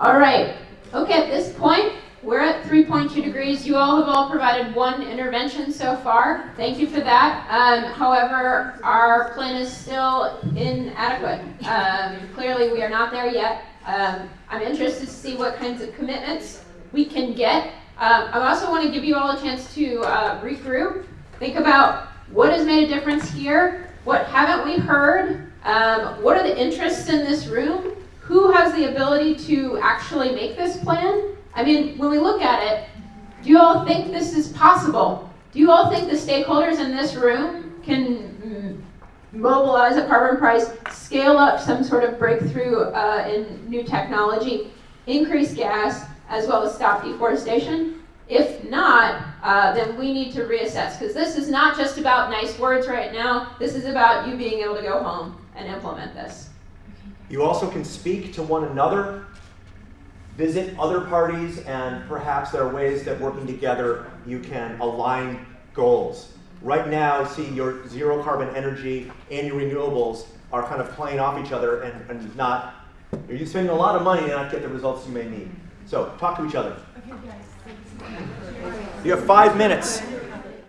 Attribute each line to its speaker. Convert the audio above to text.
Speaker 1: All right. Okay, at this point, we're at 3.2 degrees. You all have all provided one intervention so far. Thank you for that. Um, however, our plan is still inadequate. Um, clearly, we are not there yet. Um, I'm interested to see what kinds of commitments we can get. Um, I also want to give you all a chance to uh, regroup, think about what has made a difference here, what haven't we heard, um, what are the interests in this room, who has the ability to actually make this plan? I mean, when we look at it, do you all think this is possible? Do you all think the stakeholders in this room can mm, mobilize a carbon price, scale up some sort of breakthrough uh, in new technology, increase gas, as well as stop deforestation? If not, uh, then we need to reassess because this is not just about nice words right now. This is about you being able to go home and implement this.
Speaker 2: You also can speak to one another, visit other parties, and perhaps there are ways that working together you can align goals. Right now, see your zero carbon energy and your renewables are kind of playing off each other and, and not, you're spending a lot of money and not get the results you may need. So talk to each other. You have five minutes.